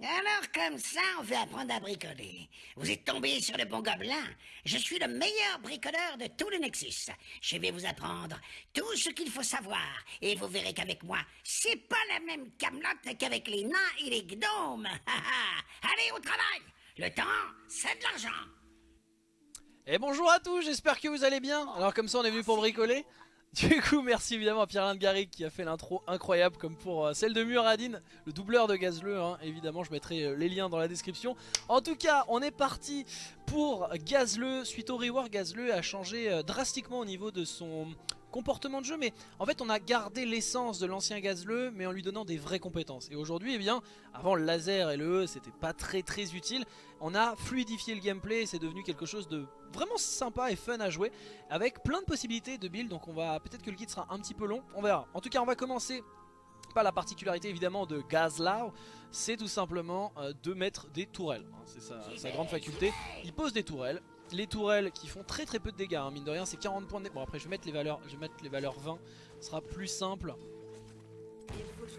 Alors comme ça, on veut apprendre à bricoler. Vous êtes tombé sur le bon gobelin. Je suis le meilleur bricoleur de tout le Nexus. Je vais vous apprendre tout ce qu'il faut savoir. Et vous verrez qu'avec moi, c'est pas la même camelote qu'avec les nains et les gnomes. Allez au travail Le temps, c'est de l'argent Et bonjour à tous, j'espère que vous allez bien. Alors comme ça, on est venu pour bricoler. Du coup, merci évidemment à Pierre Garrick qui a fait l'intro incroyable comme pour euh, celle de Muradin, le doubleur de Gazleux. Hein. Évidemment, je mettrai euh, les liens dans la description. En tout cas, on est parti pour Gazleux. Suite au rework, Gazleux a changé euh, drastiquement au niveau de son comportement de jeu mais en fait on a gardé l'essence de l'ancien Gazleux mais en lui donnant des vraies compétences. Et aujourd'hui eh bien avant le laser et le E c'était pas très très utile. On a fluidifié le gameplay c'est devenu quelque chose de vraiment sympa et fun à jouer avec plein de possibilités de build donc on va peut-être que le guide sera un petit peu long on verra. En tout cas on va commencer pas la particularité évidemment de Gazlao, c'est tout simplement euh, de mettre des tourelles. Hein, c'est sa, grande faculté. Il pose des tourelles, les tourelles qui font très très peu de dégâts, hein, mine de rien c'est 40 points de Bon après je vais mettre les valeurs, je vais les valeurs 20, ce sera plus simple.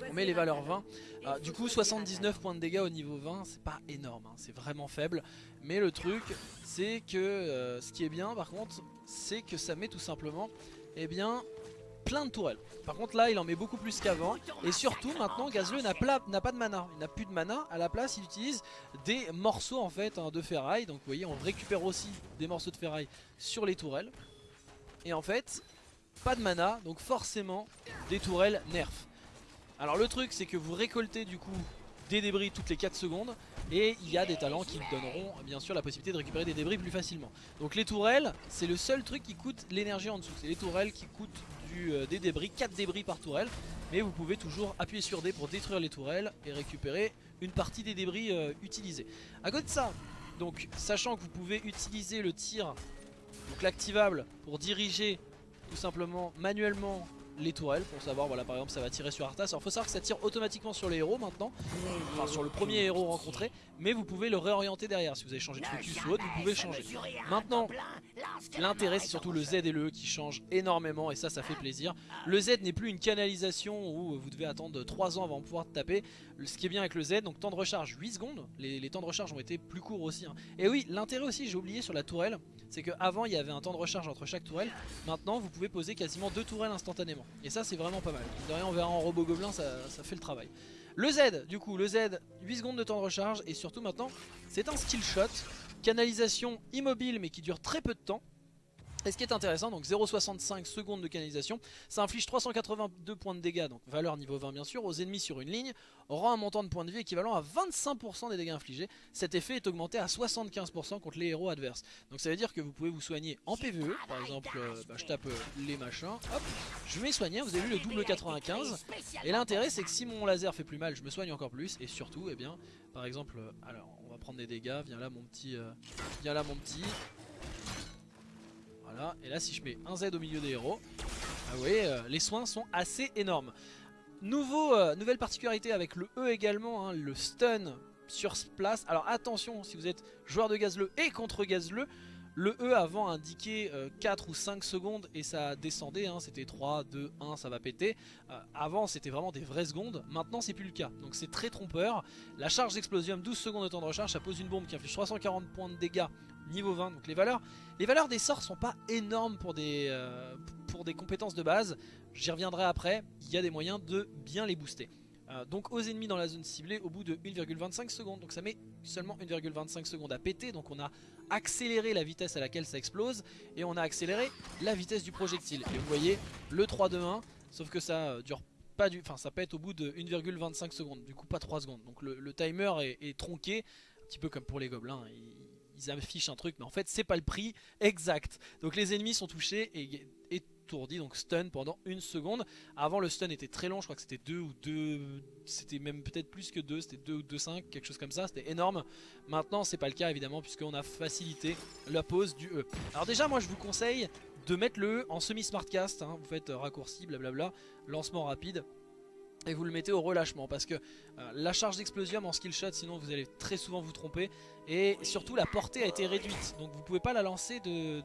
On met les valeurs 20. Ah, du coup 79 points de dégâts au niveau 20, c'est pas énorme, hein, c'est vraiment faible. Mais le truc c'est que euh, ce qui est bien par contre, c'est que ça met tout simplement, eh bien plein de tourelles. Par contre là il en met beaucoup plus qu'avant. Et surtout maintenant Gazleux n'a pas de mana. Il n'a plus de mana, à la place il utilise des morceaux en fait hein, de ferraille. Donc vous voyez on récupère aussi des morceaux de ferraille sur les tourelles. Et en fait pas de mana. Donc forcément des tourelles nerf. Alors le truc c'est que vous récoltez du coup des débris toutes les 4 secondes. Et il y a des talents qui donneront bien sûr la possibilité de récupérer des débris plus facilement. Donc les tourelles c'est le seul truc qui coûte l'énergie en dessous. C'est les tourelles qui coûtent euh, des débris, 4 débris par tourelle. Mais vous pouvez toujours appuyer sur D pour détruire les tourelles et récupérer une partie des débris euh, utilisés. À côté de ça, donc sachant que vous pouvez utiliser le tir, donc l'activable, pour diriger tout simplement manuellement les tourelles pour savoir voilà par exemple ça va tirer sur Arthas. Alors faut savoir que ça tire automatiquement sur les héros maintenant. Enfin sur le premier héros rencontré. Mais vous pouvez le réorienter derrière. Si vous avez changé de focus ou autre vous pouvez changer. Maintenant l'intérêt c'est surtout le Z et le E qui changent énormément. Et ça ça fait plaisir. Le Z n'est plus une canalisation où vous devez attendre 3 ans avant de pouvoir taper. Ce qui est bien avec le Z donc temps de recharge 8 secondes. Les, temps de recharge ont été plus courts aussi hein. et oui l'intérêt aussi j'ai oublié sur la tourelle c'est qu'avant il y avait un temps de recharge entre chaque tourelle maintenant vous pouvez poser quasiment deux tourelles instantanément et ça c'est vraiment pas mal. De rien on verra en robot gobelin ça, ça, fait le travail. Le Z du coup, le Z 8 secondes de temps de recharge et surtout maintenant c'est un skill shot. Canalisation immobile mais qui dure très peu de temps. Et ce qui est intéressant, donc 0,65 secondes de canalisation, ça inflige 382 points de dégâts, donc valeur niveau 20 bien sûr, aux ennemis sur une ligne, aura un montant de points de vie équivalent à 25% des dégâts infligés. Cet effet est augmenté à 75% contre les héros adverses. Donc ça veut dire que vous pouvez vous soigner en PvE, par exemple, euh, bah, je tape euh, les machins, hop, je vais soigner, vous avez vu le double 95, et l'intérêt c'est que si mon laser fait plus mal, je me soigne encore plus, et surtout, eh bien, par exemple, euh, alors on va prendre des dégâts, viens là mon petit, viens là mon petit, et là si je mets un Z au milieu des héros, ah oui, euh, les soins sont assez énormes. Euh, nouvelle particularité avec le E également, hein, le stun sur place. Alors attention, si vous êtes joueur de gazleux et contre gazleux, le E avant indiquait 4 euh, ou 5 secondes et ça descendait, hein, c'était 3, 2, 1, ça va péter. Euh, avant c'était vraiment des vraies secondes, maintenant c'est plus le cas, donc c'est très trompeur. La charge d'explosium, 12 secondes de temps de recharge, ça pose une bombe qui inflige 340 points de dégâts niveau 20. Donc les valeurs, les valeurs des sorts sont pas énormes pour des, euh, pour des compétences de base, j'y reviendrai après, il y a des moyens de bien les booster. Euh, donc aux ennemis dans la zone ciblée au bout de 1,25 secondes. Donc ça met seulement 1,25 secondes à péter. Donc on a accéléré la vitesse à laquelle ça explose et on a accéléré la vitesse du projectile. Et vous voyez le 3 2 1 sauf que ça euh, dure pas du, enfin ça pète au bout de 1,25 secondes. Du coup pas 3 secondes. Donc le, timer est, tronqué, un petit peu comme pour les gobelins. Ils, ils affichent un truc mais en fait c'est pas le prix exact. Donc les ennemis sont touchés et, et étourdi, donc stun pendant une seconde. Avant le stun était très long, je crois que c'était 2 ou 2, c'était même peut-être plus que 2, c'était 2 ou 2,5, quelque chose comme ça, c'était énorme. Maintenant c'est pas le cas évidemment puisqu'on a facilité la pose du E. Alors déjà moi je vous conseille de mettre le E en semi-smartcast, hein. vous faites raccourci, blablabla, lancement rapide et vous le mettez au relâchement parce que euh, la charge d'explosion en skill shot sinon vous allez très souvent vous tromper. Et surtout la portée a été réduite. Donc vous pouvez pas la lancer de,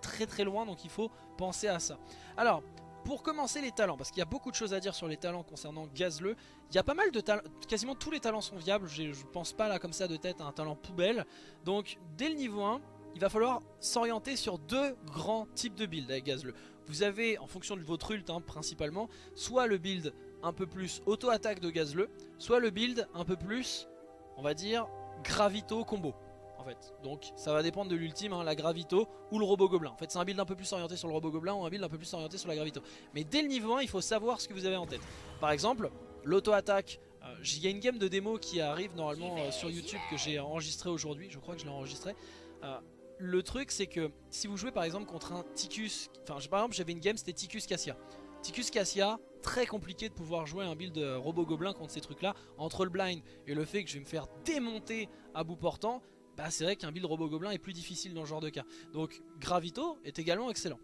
très très loin. Donc il faut penser à ça. Alors pour commencer les talents, parce qu'il y a beaucoup de choses à dire sur les talents concernant Gazleux, il y a pas mal de talents, quasiment tous les talents sont viables, je pense pas là comme ça de tête à un talent poubelle, donc dès le niveau 1, il va falloir s'orienter sur deux grands types de builds avec Gazleux. Vous avez, en fonction de votre ult hein, principalement, soit le build un peu plus auto-attaque de Gazleux, soit le build un peu plus, on va dire, gravito combo. En fait. Donc ça va dépendre de l'ultime, hein, la gravito ou le robot gobelin. En fait c'est un build un peu plus orienté sur le robot gobelin ou un build un peu plus orienté sur la gravito. Mais dès le niveau 1 il faut savoir ce que vous avez en tête. Par exemple l'auto-attaque, euh, il y a une game de démo qui arrive normalement euh, sur YouTube que j'ai enregistré aujourd'hui, je crois que je l'ai enregistré. Euh, le truc c'est que si vous jouez par exemple contre un Ticus, enfin par exemple j'avais une game c'était Ticus Cassia. Ticus Cassia, très compliqué de pouvoir jouer un build robot gobelin contre ces trucs là. Entre le blind et le fait que je vais me faire démonter à bout portant, bah c'est vrai qu'un build robot gobelin est plus difficile dans ce genre de cas. Donc Gravito est également excellent.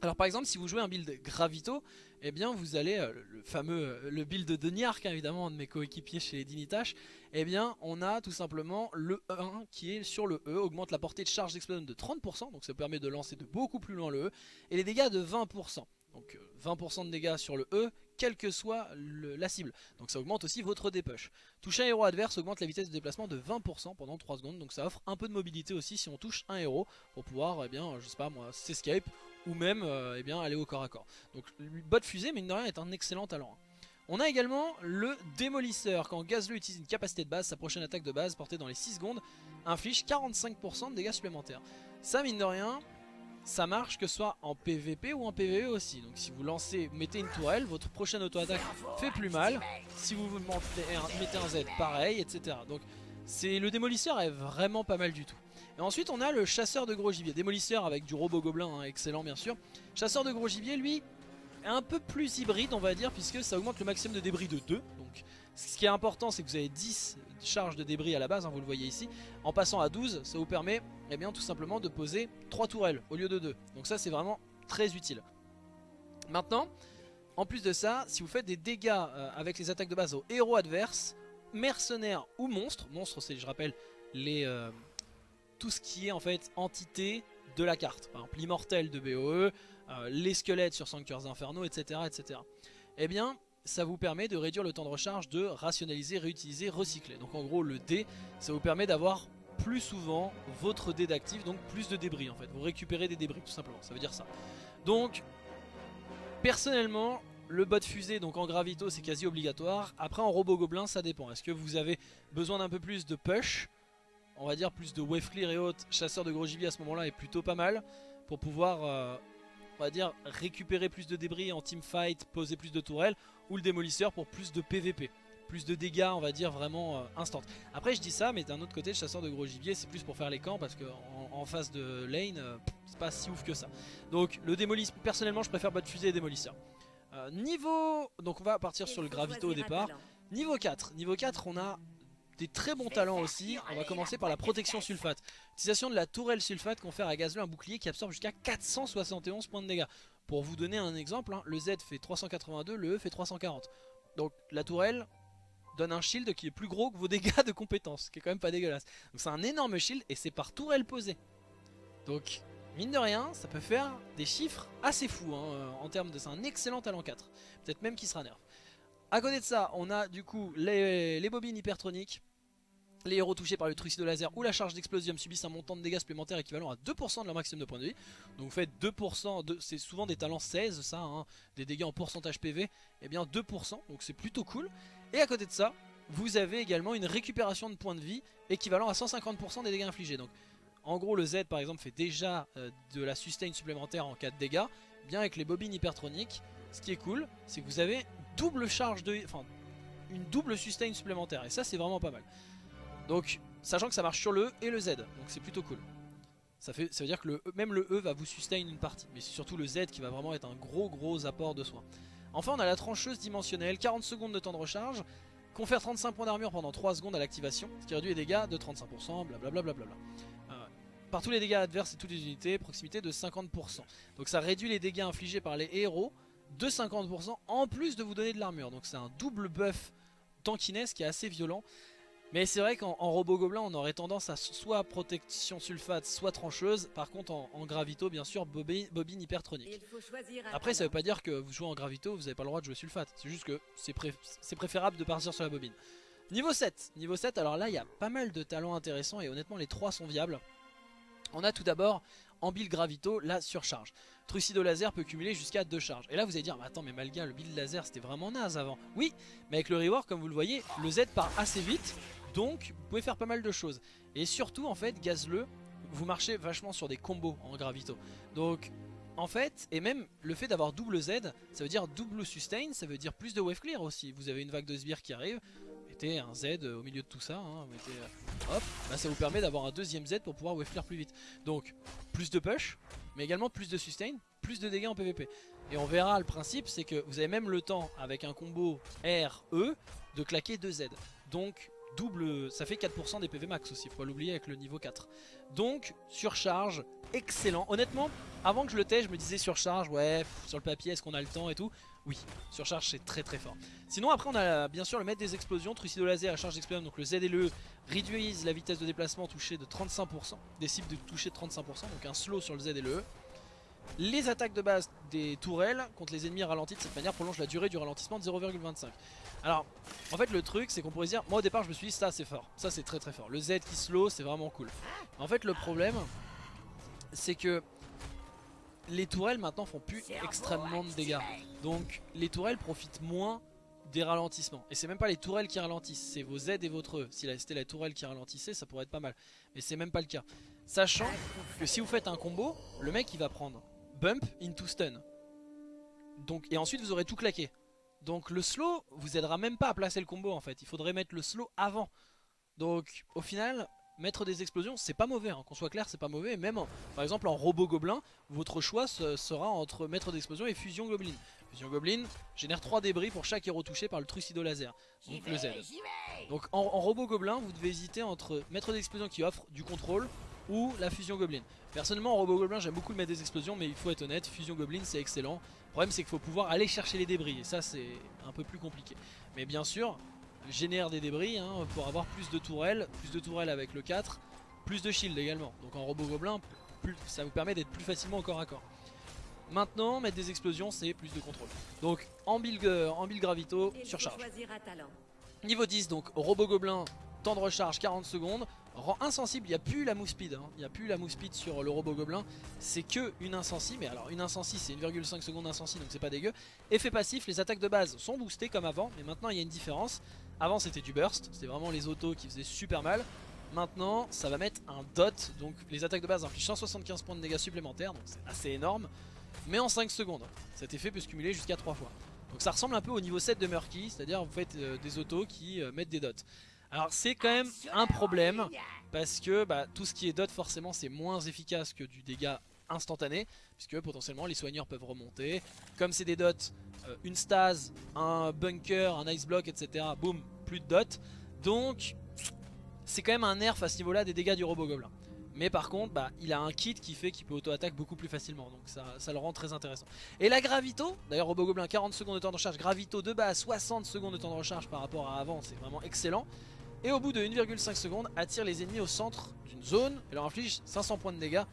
Alors par exemple si vous jouez un build Gravito, eh bien vous allez, euh, le fameux euh, le build de Niark hein, évidemment, un de mes coéquipiers chez Dinitash, eh bien on a tout simplement le E1 qui est sur le E, augmente la portée de charge d'explosion de 30%, donc ça permet de lancer de beaucoup plus loin le E, et les dégâts de 20%. Donc 20% euh, de dégâts sur le E, quelle que soit la cible. Donc ça augmente aussi votre dépush. Toucher un héros adverse augmente la vitesse de déplacement de 20% pendant 3 secondes. Donc ça offre un peu de mobilité aussi si on touche un héros pour pouvoir, eh bien, je sais pas s'escape ou même euh, eh bien, aller au corps à corps. Donc bot fusée, mine de rien, est un excellent talent. Hein. On a également le démolisseur. Quand Gazleux utilise une capacité de base, sa prochaine attaque de base portée dans les 6 secondes inflige 45% de dégâts supplémentaires. Ça, mine de rien, ça marche que ce soit en PVP ou en PVE aussi. Donc si vous lancez, mettez une tourelle, votre prochaine auto-attaque fait plus mal. Si vous mettez un Z, pareil, etc. Donc le démolisseur est vraiment pas mal du tout. Et ensuite on a le chasseur de gros gibier. Démolisseur avec du robot gobelin, hein, excellent bien sûr. Chasseur de gros gibier, lui, est un peu plus hybride on va dire, puisque ça augmente le maximum de débris de 2. Donc ce qui est important c'est que vous avez 10 charges de débris à la base, hein, vous le voyez ici. En passant à 12, ça vous permet eh bien, tout simplement de poser 3 tourelles au lieu de 2. Donc ça c'est vraiment très utile. Maintenant, en plus de ça, si vous faites des dégâts euh, avec les attaques de base aux héros adverses, mercenaires ou monstres, monstres c'est je rappelle euh, tout ce qui est en fait entité de la carte, par exemple l'immortel de BOE, euh, les squelettes sur Sanctuaires Infernaux, etc., etc. Eh bien, ça vous permet de réduire le temps de recharge, de rationaliser, réutiliser, recycler. Donc en gros le dé, ça vous permet d'avoir plus souvent votre dé d'actif, donc plus de débris en fait. Vous récupérez des débris tout simplement, ça veut dire ça. Donc personnellement, le bot fusée donc en gravito c'est quasi obligatoire. Après en robot gobelin ça dépend. Est-ce que vous avez besoin d'un peu plus de push? On va dire plus de wave clear et autres. Chasseur de gros gibier à ce moment là est plutôt pas mal pour pouvoir... Euh, on va dire récupérer plus de débris en team fight, poser plus de tourelles ou le démolisseur pour plus de PVP plus de dégâts on va dire vraiment euh, instant. Après je dis ça mais d'un autre côté le chasseur de gros gibier c'est plus pour faire les camps parce que en, face de lane euh, c'est pas si ouf que ça. Donc le démolisseur, personnellement je préfère bot fusée et démolisseur. Euh, niveau, donc on va partir sur le gravito au départ. Niveau 4, niveau 4 on a des très bons talents aussi. On va commencer par la protection sulfate. Utilisation de la tourelle sulfate confère à Gazleux un bouclier qui absorbe jusqu'à 471 points de dégâts. Pour vous donner un exemple, hein, le Z fait 382, le E fait 340. Donc la tourelle donne un shield qui est plus gros que vos dégâts de compétence, qui est quand même pas dégueulasse. Donc c'est un énorme shield et c'est par tourelle posée. Donc mine de rien, ça peut faire des chiffres assez fous hein, euh, en termes de... C'est un excellent talent 4, peut-être même qu'il sera nerf. A côté de ça, on a du coup les bobines hypertroniques les héros touchés par le trucide de laser ou la charge d'explosium subissent un montant de dégâts supplémentaires équivalent à 2% de leur maximum de points de vie. Donc vous faites 2%, de, c'est souvent des talents 16 ça, hein, des dégâts en pourcentage PV, et eh bien 2%, donc c'est plutôt cool. Et à côté de ça, vous avez également une récupération de points de vie équivalent à 150% des dégâts infligés. Donc en gros le Z par exemple fait déjà euh, de la sustain supplémentaire en cas de dégâts. Bien avec les bobines hypertroniques, ce qui est cool, c'est que vous avez double charge de... Enfin, une double sustain supplémentaire, et ça c'est vraiment pas mal. Donc, sachant que ça marche sur le E et le Z, donc c'est plutôt cool. Ça, fait, ça veut dire que e, même le E va vous sustain une partie, mais c'est surtout le Z qui va vraiment être un gros gros apport de soin. Enfin, on a la trancheuse dimensionnelle, 40 secondes de temps de recharge, confère 35 points d'armure pendant 3 secondes à l'activation, ce qui réduit les dégâts de 35%, blablabla. Bla euh, par tous les dégâts adverses et toutes les unités, proximité de 50%. Donc ça réduit les dégâts infligés par les héros de 50% en plus de vous donner de l'armure. Donc c'est un double buff tankiness qui est assez violent. Mais c'est vrai qu'en robot gobelin, on aurait tendance à soit protection sulfate, soit trancheuse. Par contre, en, gravito, bien sûr, bobine, hypertronique. Après, ça veut pas dire que vous jouez en gravito, vous n'avez pas le droit de jouer sulfate. C'est juste que c'est préférable de partir sur la bobine. Niveau 7, niveau 7, alors là, il y a pas mal de talents intéressants et honnêtement, les trois sont viables. On a tout d'abord en build gravito la surcharge. Trucido laser peut cumuler jusqu'à 2 charges. Et là vous allez dire, mais attends mais Malga le build laser c'était vraiment naze avant. Oui, mais avec le rework comme vous le voyez, le Z part assez vite donc vous pouvez faire pas mal de choses. Et surtout en fait gazleux, vous marchez vachement sur des combos en gravito. Donc en fait, et même le fait d'avoir double Z, ça veut dire double sustain, ça veut dire plus de wave clear aussi. Vous avez une vague de sbires qui arrive, mettez un Z au milieu de tout ça, hein, mettez, euh, hop, bah, ça vous permet d'avoir un deuxième Z pour pouvoir wave clear plus vite. Donc plus de push, mais également plus de sustain, plus de dégâts en PvP. Et on verra le principe, c'est que vous avez même le temps avec un combo R-E de claquer 2 Z. Donc double, ça fait 4% des PV max aussi, faut pas l'oublier avec le niveau 4. Donc surcharge, excellent. Honnêtement, avant que je le teste, je me disais surcharge, ouais, sur le papier, est-ce qu'on a le temps et tout? Oui, surcharge c'est très très fort. Sinon après on a bien sûr le maître des explosions, trucido laser, la charge d'explosion, donc le Z et le réduise la vitesse de déplacement touchée de 35%, des cibles de toucher de 35%, donc un slow sur le Z et le. Les attaques de base des tourelles contre les ennemis ralentis de cette manière prolongent la durée du ralentissement de 0,25. Alors, en fait, le truc, c'est qu'on pourrait dire, moi au départ, je me suis dit, ça c'est fort, ça c'est très très fort. Le Z qui slow, c'est vraiment cool. En fait, le problème, c'est que les tourelles maintenant font plus extrêmement de dégâts. Donc, les tourelles profitent moins des ralentissements. Et c'est même pas les tourelles qui ralentissent, c'est vos Z et votre E. Si c'était la tourelle qui ralentissait, ça pourrait être pas mal. Mais c'est même pas le cas. Sachant que si vous faites un combo, le mec il va prendre bump into stun. Donc, et ensuite vous aurez tout claqué. Donc le slow vous aidera même pas à placer le combo en fait. Il faudrait mettre le slow avant. Donc au final, mettre des explosions c'est pas mauvais. Hein. Qu'on soit clair, c'est pas mauvais. Même par exemple en robot gobelin, votre choix sera entre mettre d'explosion et fusion goblin. Fusion goblin génère 3 débris pour chaque héros touché par le trucido laser. Donc le Z. Donc en, en robot gobelin, vous devez hésiter entre mettre d'explosion qui offre du contrôle ou la fusion goblin. Personnellement en robot goblin j'aime beaucoup le mettre des explosions mais il faut être honnête, fusion goblin c'est excellent. Le problème c'est qu'il faut pouvoir aller chercher les débris et ça c'est un peu plus compliqué. Mais bien sûr, génère des débris hein, pour avoir plus de tourelles, plus de tourelles avec le 4, plus de shield également. Donc en robot gobelin, ça vous permet d'être plus facilement au corps à corps. Maintenant, mettre des explosions, c'est plus de contrôle. Donc en build, euh, en build gravito, surcharge. Niveau 10, donc robot gobelin, temps de recharge 40 secondes. Rend insensible, il n'y a plus la speed, hein. il n'y a plus la speed sur le robot gobelin, c'est que une insensi, mais alors une insensi c'est 1,5 secondes insensi donc c'est pas dégueu. Effet passif, les attaques de base sont boostées comme avant, mais maintenant il y a une différence. Avant c'était du burst, c'était vraiment les autos qui faisaient super mal. Maintenant ça va mettre un dot, donc les attaques de base infligent 175 points de dégâts supplémentaires, donc c'est assez énorme, mais en 5 secondes. Cet effet peut se cumuler jusqu'à 3 fois. Donc ça ressemble un peu au niveau 7 de Murky, c'est-à-dire vous faites euh, des autos qui euh, mettent des dots. Alors c'est quand même un problème parce que bah, tout ce qui est dot forcément c'est moins efficace que du dégât instantané puisque potentiellement les soigneurs peuvent remonter. Comme c'est des dots, euh, une stase, un bunker, un ice block etc. Boum, plus de dots. Donc c'est quand même un nerf à ce niveau là des dégâts du robot gobelin. Mais par contre, bah, il a un kit qui fait qu'il peut auto-attaque beaucoup plus facilement. Donc ça, ça, le rend très intéressant. Et la Gravito, d'ailleurs Robot Gobelin 40 secondes de temps de recharge. Gravito de base 60 secondes de temps de recharge par rapport à avant. C'est vraiment excellent et au bout de 1,5 secondes attire les ennemis au centre d'une zone et leur inflige 500 points de dégâts.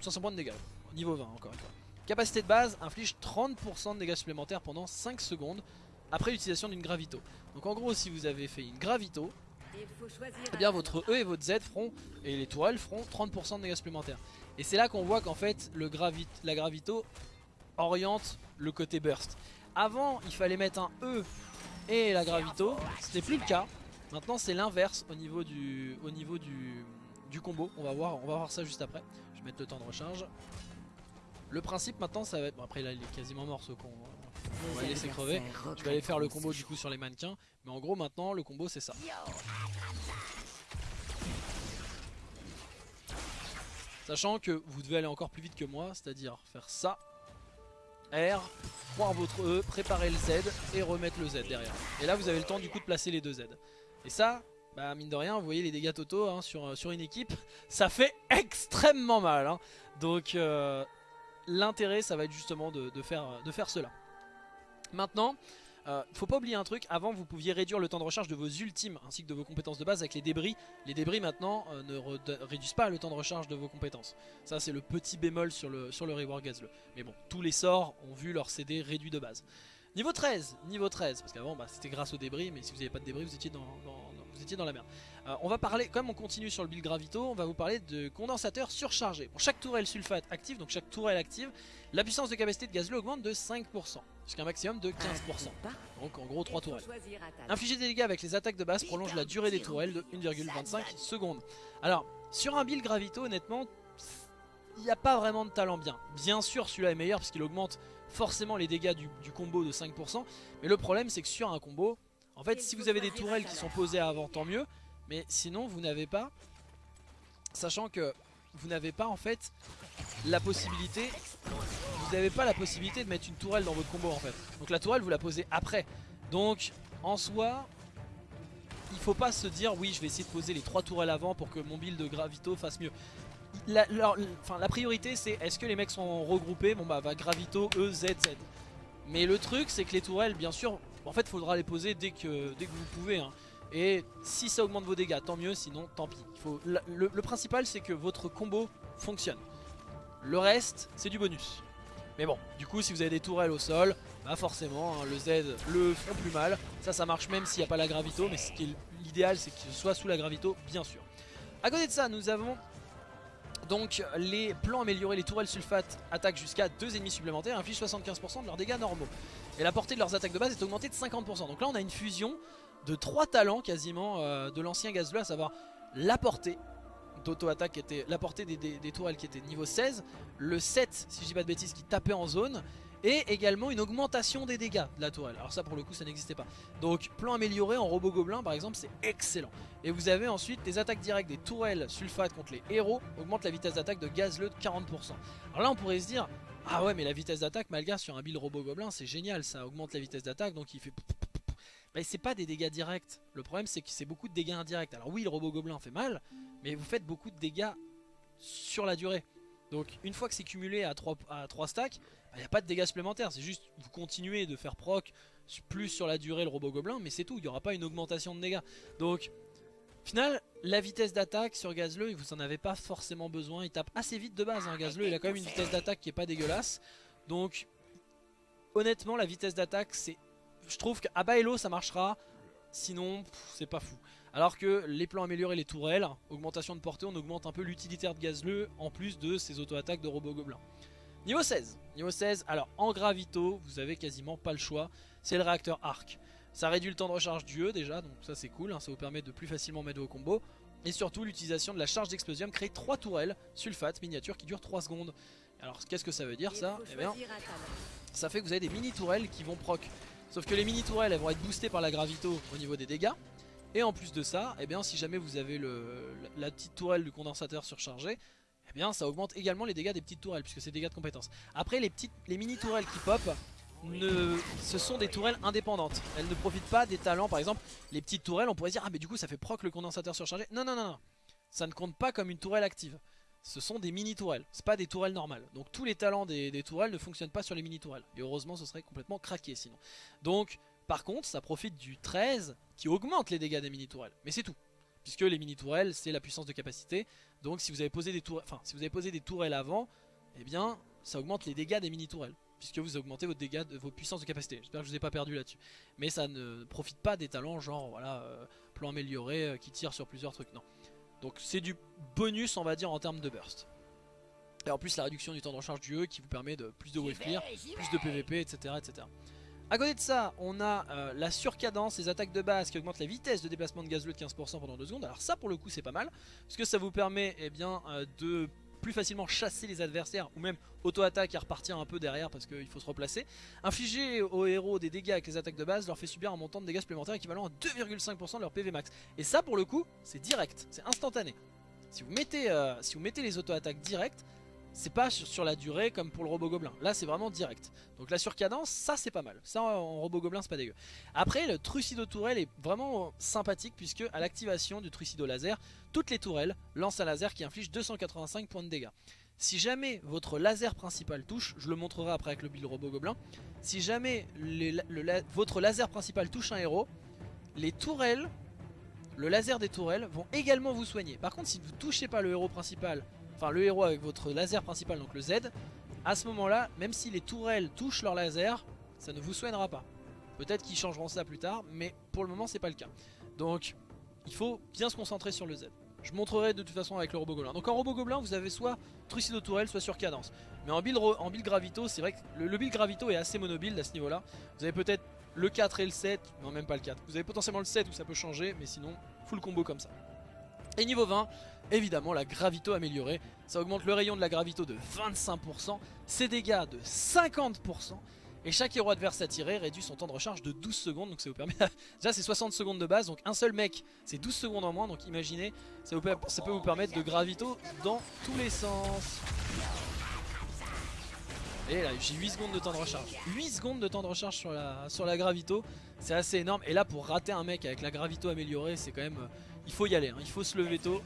500 points de dégâts, niveau 20 encore une fois. Capacité de base inflige 30% de dégâts supplémentaires pendant 5 secondes après l'utilisation d'une gravito. Donc en gros si vous avez fait une gravito, eh bien votre E et votre Z feront, et les tourelles feront 30% de dégâts supplémentaires. Et c'est là qu'on voit qu'en fait le la gravito oriente le côté burst. Avant il fallait mettre un E et la gravito, c'était plus le cas. Maintenant c'est l'inverse au niveau du au niveau du, du, combo. On va voir, on va voir ça juste après. Je vais mettre le temps de recharge. Le principe maintenant ça va être. Bon après là il est quasiment mort ce con. On va laisser crever. Je vais aller faire le combo du coup sur les mannequins. Mais en gros maintenant le combo c'est ça. Sachant que vous devez aller encore plus vite que moi, c'est-à-dire faire ça, R, prendre votre E, préparer le Z et remettre le Z derrière. Et là vous avez le temps du coup de placer les deux Z. Et ça, bah mine de rien, vous voyez les dégâts totaux hein, sur, euh, sur une équipe, ça fait extrêmement mal. Hein. Donc euh, l'intérêt, ça va être justement de, faire, de faire cela. Maintenant, euh, faut pas oublier un truc, avant vous pouviez réduire le temps de recharge de vos ultimes ainsi que de vos compétences de base avec les débris. Les débris maintenant ne réduisent pas le temps de recharge de vos compétences. Ça c'est le petit bémol sur le, sur le reward. Mais bon, tous les sorts ont vu leur CD réduit de base. Niveau 13, niveau 13, parce qu'avant bah, c'était grâce aux débris, mais si vous n'avez pas de débris vous étiez dans, vous étiez dans la merde. Euh, on va parler, comme on continue sur le build gravito, on va vous parler de condensateur surchargé. Pour chaque tourelle sulfate active, donc chaque tourelle active, la puissance de capacité de gazleux augmente de 5%, jusqu'à un maximum de 15%. Donc en gros 3 tourelles. Infliger des dégâts avec les attaques de base prolonge la durée des tourelles de 1,25 secondes. Alors, sur un build gravito, honnêtement, il n'y a pas vraiment de talent bien. Bien sûr, celui-là est meilleur parce qu'il augmente forcément les dégâts du, du combo de 5%. Mais le problème, c'est que sur un combo, en fait, si vous avez des tourelles qui sont posées avant, tant mieux. Mais sinon, vous n'avez pas... Sachant que vous n'avez pas en fait la possibilité vous n'avez pas la possibilité de mettre une tourelle dans votre combo en fait donc la tourelle vous la posez après donc en soi il faut pas se dire oui je vais essayer de poser les trois tourelles avant pour que mon build de gravito fasse mieux la, la priorité c'est est-ce que les mecs sont regroupés bon bah va gravito E Z Z mais le truc c'est que les tourelles bien sûr en fait faudra les poser dès que, dès que vous pouvez hein. Et si ça augmente vos dégâts, tant mieux, sinon tant pis. Faut, le, principal c'est que votre combo fonctionne. Le reste, c'est du bonus. Mais bon, du coup si vous avez des tourelles au sol, bah forcément hein, le Z le font plus mal. Ça, ça marche même s'il n'y a pas la gravito, mais l'idéal c'est ce soit sous la gravito, bien sûr. À côté de ça, nous avons donc les plans améliorés, les tourelles sulfate attaquent jusqu'à 2 ennemis supplémentaires, infligent 75% de leurs dégâts normaux. Et la portée de leurs attaques de base est augmentée de 50%. Donc là on a une fusion de trois talents quasiment euh, de l'ancien Gazbleu, à savoir la portée d'auto-attaque qui était la portée des, tourelles qui était niveau 16, le 7 si je dis pas de bêtises qui tapait en zone et également une augmentation des dégâts de la tourelle. Alors ça pour le coup ça n'existait pas. Donc plan amélioré en robot gobelin par exemple c'est excellent. Et vous avez ensuite des attaques directes des tourelles sulfate contre les héros augmente la vitesse d'attaque de Gazleu de 40%. Alors là on pourrait se dire ah ouais mais la vitesse d'attaque malgré sur un build robot gobelin c'est génial ça augmente la vitesse d'attaque donc il fait bah, c'est pas des dégâts directs. Le problème c'est que c'est beaucoup de dégâts indirects. Alors oui le robot gobelin fait mal, mais vous faites beaucoup de dégâts sur la durée. Donc une fois que c'est cumulé à 3, à 3 stacks, il bah, n'y a pas de dégâts supplémentaires. C'est juste vous continuez de faire proc plus sur la durée le robot gobelin, mais c'est tout. Il n'y aura pas une augmentation de dégâts. Donc final, la vitesse d'attaque sur Gazleux, vous en avez pas forcément besoin. Il tape assez vite de base, hein, Gazleux. Il a quand même une vitesse d'attaque qui est pas dégueulasse. Donc honnêtement la vitesse d'attaque c'est je trouve qu'à Baello ça marchera, sinon c'est pas fou. Alors que les plans améliorés, les tourelles, augmentation de portée, on augmente un peu l'utilitaire de Gazleux en plus de ses auto-attaques de robot gobelin. Niveau 16, niveau 16, alors en gravito, vous avez quasiment pas le choix, c'est le réacteur arc. Ça réduit le temps de recharge du E déjà, donc ça c'est cool, hein, ça vous permet de plus facilement mettre vos combos. Et surtout l'utilisation de la charge d'explosium crée 3 tourelles sulfate miniatures qui durent 3 secondes. Alors qu'est-ce que ça veut dire ça Eh bien, ça fait que vous avez des mini tourelles qui vont proc Sauf que les mini tourelles elles vont être boostées par la gravito au niveau des dégâts. Et en plus de ça, eh bien, si jamais vous avez la, petite tourelle du condensateur surchargée, eh bien, ça augmente également les dégâts des petites tourelles puisque c'est des dégâts de compétence. Après les petites, les mini tourelles qui pop, ne, ce sont des tourelles indépendantes. Elles ne profitent pas des talents. Par exemple, les petites tourelles, on pourrait dire ah mais du coup ça fait proc le condensateur surchargé. Non non non non, ça ne compte pas comme une tourelle active ce sont des mini tourelles, c'est pas des tourelles normales. Donc tous les talents des, tourelles ne fonctionnent pas sur les mini tourelles. Et heureusement ce serait complètement craqué sinon. Donc par contre ça profite du 13 qui augmente les dégâts des mini tourelles. Mais c'est tout. Puisque les mini tourelles c'est la puissance de capacité. Donc si vous avez posé des tourelles, enfin si vous avez posé des tourelles avant, eh bien ça augmente les dégâts des mini tourelles. Puisque vous augmentez vos dégâts de vos puissances de capacité. J'espère que je vous ai pas perdu là-dessus. Mais ça ne profite pas des talents genre voilà euh, plan amélioré euh, qui tire sur plusieurs trucs. Non. Donc c'est du bonus on va dire en termes de burst. Et en plus la réduction du temps de recharge du E qui vous permet de plus de wave clear, plus de PVP etc. etc. A côté de ça, on a euh, la surcadence, les attaques de base qui augmentent la vitesse de déplacement de gazleux de 15% pendant 2 secondes. Alors ça pour le coup c'est pas mal, parce que ça vous permet eh bien, euh, de plus facilement chasser les adversaires ou même auto-attaque et repartir un peu derrière parce qu'il faut se replacer. Infliger aux héros des dégâts avec les attaques de base leur fait subir un montant de dégâts supplémentaires équivalent à 2,5% de leur PV max. Et ça pour le coup c'est direct, c'est instantané. Si vous mettez, euh, si vous mettez les auto-attaques directes, c'est pas sur, la durée comme pour le robot gobelin. Là c'est vraiment direct. Donc la surcadence, ça c'est pas mal. Ça en robot gobelin c'est pas dégueu. Après le trucido tourelle est vraiment sympathique puisque à l'activation du trucido laser, toutes les tourelles lancent un laser qui inflige 285 points de dégâts. Si jamais votre laser principal touche, je le montrerai après avec le build robot gobelin, si jamais votre laser principal touche un héros, les tourelles, le laser des tourelles vont également vous soigner. Par contre si vous touchez pas le héros principal, enfin le héros avec votre laser principal, donc le Z, à ce moment là, même si les tourelles touchent leur laser, ça ne vous soignera pas. Peut-être qu'ils changeront ça plus tard, mais pour le moment c'est pas le cas. Donc il faut bien se concentrer sur le Z. Je montrerai de toute façon avec le robot gobelin. Donc en robot gobelin vous avez soit Trucido Tourelle soit sur cadence. Mais en build, en build Gravito c'est vrai que le, build Gravito est assez monobuild à ce niveau là. Vous avez peut-être le 4 et le 7, non même pas le 4. Vous avez potentiellement le 7 où ça peut changer mais sinon full combo comme ça. Et niveau 20, évidemment la Gravito améliorée. Ça augmente le rayon de la Gravito de 25%, ses dégâts de 50%. Et chaque héros adverse attiré réduit son temps de recharge de 12 secondes. Donc ça vous permet... Déjà c'est 60 secondes de base. Donc un seul mec c'est 12 secondes en moins. Donc imaginez, ça, peut vous permettre de gravito dans tous les sens. Et là j'ai 8 secondes de temps de recharge. 8 secondes de temps de recharge sur la, sur gravito. C'est assez énorme. Et là pour rater un mec avec la gravito améliorée c'est quand même... Euh, il faut y aller. Hein. Il faut se lever tôt.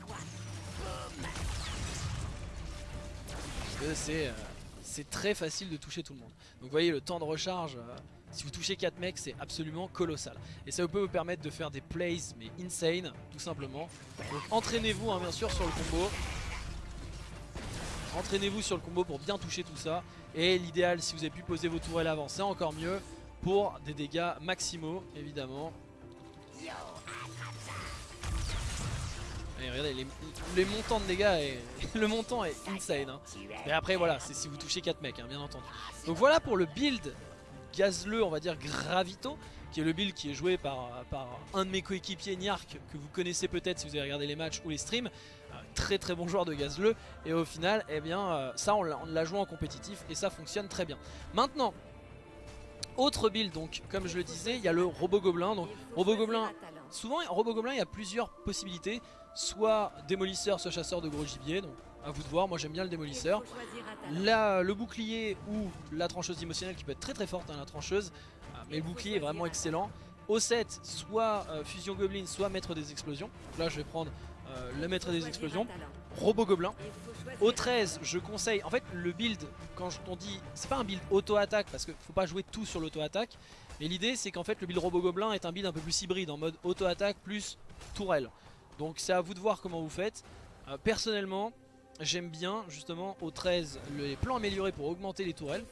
Euh, c'est très facile de toucher tout le monde. Donc vous voyez le temps de recharge, euh, si vous touchez 4 mecs c'est absolument colossal. Et ça peut vous permettre de faire des plays mais insane tout simplement. Donc entraînez-vous hein, bien sûr sur le combo. Entraînez-vous sur le combo pour bien toucher tout ça. Et l'idéal si vous avez pu poser vos tourelles avant c'est encore mieux pour des dégâts maximaux évidemment. Regardez, les, montants de dégâts, et le montant est insane. Hein. Mais après, voilà, c'est si vous touchez 4 mecs, hein, bien entendu. Donc voilà pour le build gazleux, on va dire Gravito, qui est le build qui est joué par, par un de mes coéquipiers, Niark, que vous connaissez peut-être si vous avez regardé les matchs ou les streams. Très très bon joueur de gazleux. Et au final, eh bien, euh, ça, on l'a joué en compétitif et ça fonctionne très bien. Maintenant, autre build, donc comme je le disais, il y a le robot gobelin. Donc robot gobelin, souvent robot gobelin, il y a plusieurs possibilités soit démolisseur, soit chasseur de gros gibier. Donc à vous de voir, moi j'aime bien le démolisseur. Là, le bouclier ou la trancheuse émotionnelle qui peut être très très forte, hein, la trancheuse. Ah, mais le bouclier est vraiment excellent. Au 7, soit euh, fusion goblin, soit maître des explosions. là je vais prendre euh, le maître des explosions. Robot gobelin. Au 13, je conseille, en fait le build, quand on dit, c'est pas un build auto-attaque parce qu'il faut pas jouer tout sur l'auto-attaque. Mais l'idée c'est qu'en fait le build robot gobelin est un build un peu plus hybride en mode auto-attaque plus tourelle. Donc c'est à vous de voir comment vous faites. Euh, personnellement, j'aime bien justement au 13 les plans améliorés pour augmenter les tourelles.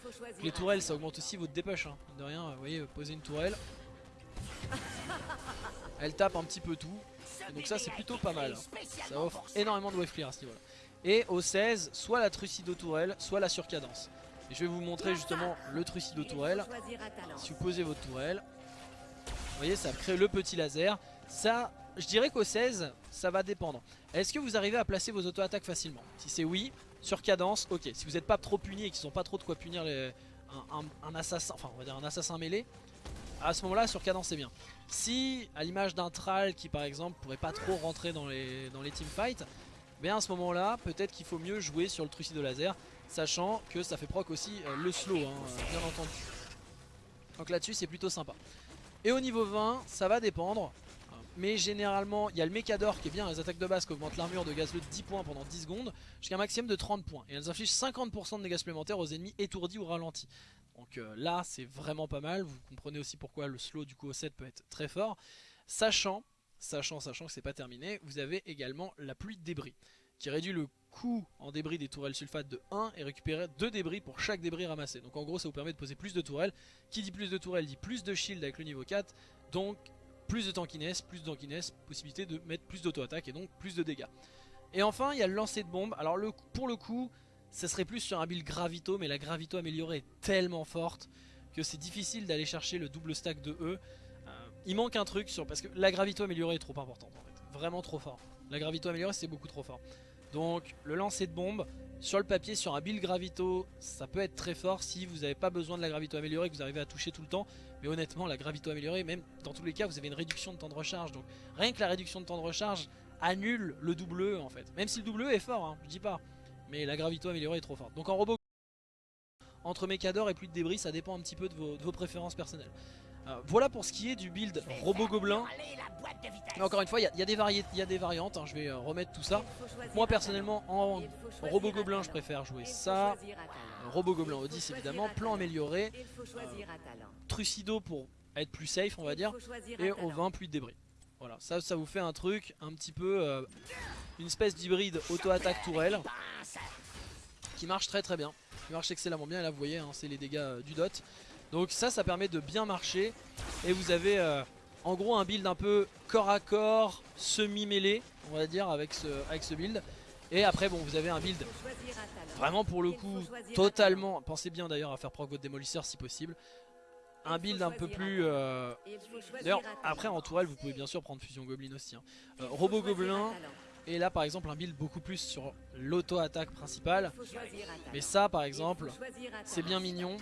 Les tourelles ça augmente aussi votre dépêche. Hein. De rien, vous voyez, poser une tourelle. Elle tape un petit peu tout. donc ça c'est plutôt pas mal. Ça offre énormément de wave clear à ce niveau là. Et au 16, soit la trucido tourelle, soit la surcadence. Et je vais vous montrer justement le trucido tourelle. Si vous posez votre tourelle, vous voyez ça crée le petit laser. Ça je dirais qu'au 16, ça va dépendre. Est-ce que vous arrivez à placer vos auto-attaques facilement? Si c'est oui, sur cadence, ok. Si vous n'êtes pas trop puni et qu'ils n'ont pas trop de quoi punir un, assassin, enfin on va dire un assassin mêlé, à ce moment-là, sur cadence c'est bien. Si, à l'image d'un Thrall qui par exemple pourrait pas trop rentrer dans les, dans les teamfights, bien à ce moment-là, peut-être qu'il faut mieux jouer sur le trucide de laser, sachant que ça fait proc aussi euh, le slow, hein, bien entendu. Donc là-dessus c'est plutôt sympa. Et au niveau 20, ça va dépendre. Mais généralement, il y a le Mechador qui est bien, les attaques de base qui augmentent l'armure de gazeux de 10 points pendant 10 secondes, jusqu'à un maximum de 30 points. Et elles infligent 50% de dégâts supplémentaires aux ennemis étourdis ou ralentis. Donc euh, là, c'est vraiment pas mal. Vous comprenez aussi pourquoi le slow du coup au 7 peut être très fort. Sachant, sachant, sachant que c'est pas terminé, vous avez également la pluie de débris, qui réduit le coût en débris des tourelles sulfate de 1 et récupérer 2 débris pour chaque débris ramassé. Donc en gros, ça vous permet de poser plus de tourelles. Qui dit plus de tourelles dit plus de shield avec le niveau 4. Donc plus de tankiness, plus de tankiness, possibilité de mettre plus d'auto-attaque et donc plus de dégâts. Et enfin, il y a le lancer de bombe. Alors pour le coup, ça serait plus sur un build gravito, mais la gravito améliorée est tellement forte que c'est difficile d'aller chercher le double stack de E. Euh, il manque un truc sur parce que la gravito améliorée est trop importante en fait, vraiment trop fort. La gravito améliorée c'est beaucoup trop fort. Donc le lancer de bombe, sur le papier, sur un build gravito, ça peut être très fort si vous n'avez pas besoin de la gravito améliorée, que vous arrivez à toucher tout le temps. Mais honnêtement, la gravito améliorée, même dans tous les cas, vous avez une réduction de temps de recharge. Donc rien que la réduction de temps de recharge annule le double E en fait. Même si le double E est fort, hein, je dis pas. Mais la gravito améliorée est trop forte. Donc en robot, entre Mécador et plus de débris, ça dépend un petit peu de vos, préférences personnelles. Voilà pour ce qui est du build robot gobelin. Encore une fois, il y, a des variantes, hein, je vais remettre tout ça. Moi personnellement, en robot gobelin, je préfère jouer ça. Robot Gobelin Odyssey évidemment, plan amélioré, Trucido pour être plus safe on va dire, et au 20 pluie de débris. Voilà, ça, vous fait un truc un petit peu, euh, une espèce d'hybride auto-attaque tourelle, qui marche très très bien, qui marche excellemment bien, et là vous voyez, hein, c'est les dégâts euh, du dot. Donc ça, ça permet de bien marcher, et vous avez euh, en gros un build un peu corps à corps, semi-mêlé, on va dire, avec ce, avec ce build. Et après, bon, vous avez un build vraiment pour le coup totalement. Pensez bien d'ailleurs à faire proc votre démolisseur si possible. Un build un peu plus. Euh, d'ailleurs, après en tourelle, vous pouvez bien sûr prendre Fusion Goblin aussi. Hein. Euh, Robot Gobelin. Et là, par exemple, un build beaucoup plus sur l'auto-attaque principale. Mais ça, par exemple, c'est bien mignon.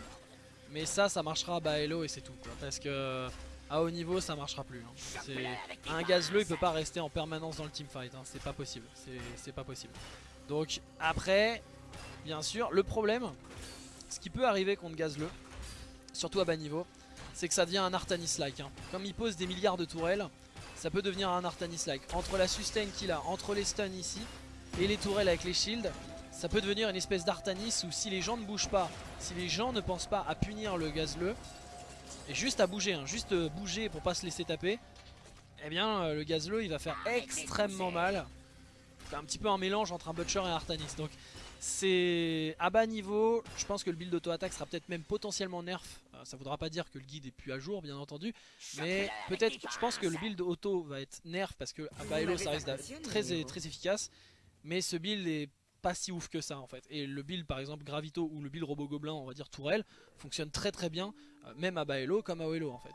Mais ça, ça marchera à bas et c'est tout. Parce que à haut niveau ça marchera plus. Hein. Un gazleux il peut pas rester en permanence dans le teamfight, hein. c'est pas possible. C'est pas possible. Donc après, bien sûr, le problème, ce qui peut arriver contre gazleux, surtout à bas niveau, c'est que ça devient un Artanis-like. Hein. Comme il pose des milliards de tourelles, ça peut devenir un Artanis-like. Entre la sustain qu'il a, entre les stuns ici, et les tourelles avec les shields, ça peut devenir une espèce d'Artanis où si les gens ne bougent pas, si les gens ne pensent pas à punir le gazleux, et juste à bouger, hein, juste euh, bouger pour pas se laisser taper, eh bien euh, le gazleux il va faire extrêmement mal. C'est un petit peu un mélange entre un Butcher et un Artanis. Donc c'est à bas niveau, je pense que le build auto-attaque sera peut-être même potentiellement nerf. Euh, ça voudra pas dire que le guide est plus à jour bien entendu. Mais peut-être, je pense que le build auto va être nerf parce que à bas elo ça reste très, très efficace. Mais ce build est pas si ouf que ça en fait. Et le build par exemple Gravito ou le build Robo Gobelin, on va dire Tourelle, fonctionne très très bien, euh, même à Baello comme à Oelo en fait.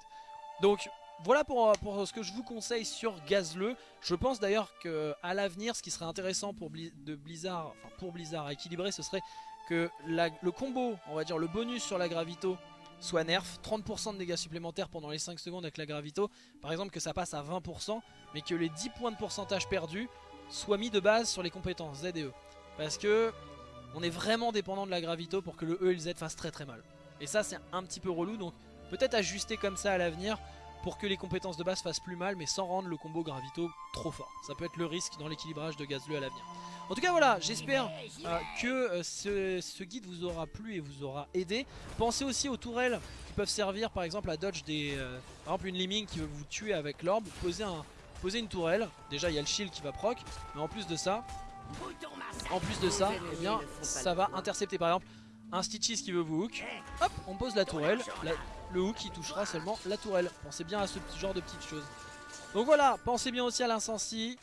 Donc voilà pour, pour, ce que je vous conseille sur Gazleux. Je pense d'ailleurs qu'à l'avenir, ce qui serait intéressant pour, de Blizzard, enfin pour Blizzard à équilibrer, ce serait que le combo, on va dire le bonus sur la Gravito, soit nerf, 30% de dégâts supplémentaires pendant les 5 secondes avec la Gravito, par exemple que ça passe à 20%, mais que les 10 points de pourcentage perdus soient mis de base sur les compétences Z et E. Parce que on est vraiment dépendant de la gravito pour que le E et le Z fassent très très mal. Et ça c'est un petit peu relou donc peut-être ajuster comme ça à l'avenir pour que les compétences de base fassent plus mal mais sans rendre le combo gravito trop fort. Ça peut être le risque dans l'équilibrage de Gazleux à l'avenir. En tout cas voilà, j'espère euh, que euh, ce, guide vous aura plu et vous aura aidé. Pensez aussi aux tourelles qui peuvent servir par exemple à dodge des... Euh, par exemple une Lemming qui veut vous tuer avec l'orbe, posez, posez une tourelle. Déjà il y a le shield qui va proc, mais en plus de ça, en plus de ça, eh ça va intercepter par exemple un Stitches qui veut vous hook. Hop, on pose la tourelle. le hook qui touchera seulement la tourelle. Pensez bien à ce genre de petites choses. Donc voilà, pensez bien aussi à l'incensie.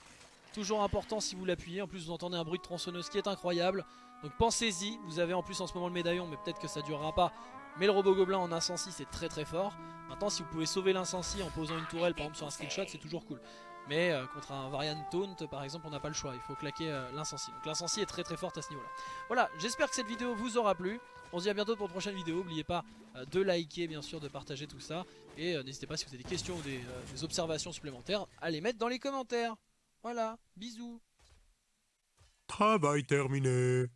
Toujours important si vous l'appuyez. En plus, vous entendez un bruit de tronçonneuse qui est incroyable. Donc pensez-y. Vous avez en plus en ce moment le médaillon, mais peut-être que ça durera pas. Mais le robot gobelin en incensie, c'est très très fort. Maintenant, si vous pouvez sauver l'incensie en posant une tourelle, par exemple sur un screenshot, c'est toujours cool. Mais euh, contre un variant taunt par exemple on n'a pas le choix, il faut claquer euh, l'incensie. Donc l'incensie est très très forte à ce niveau là. Voilà, j'espère que cette vidéo vous aura plu. On se dit à bientôt pour une prochaine vidéo. N'oubliez pas euh, de liker bien sûr, de partager tout ça. Et n'hésitez pas si vous avez des questions ou des observations supplémentaires à les mettre dans les commentaires. Voilà, bisous. Travail terminé.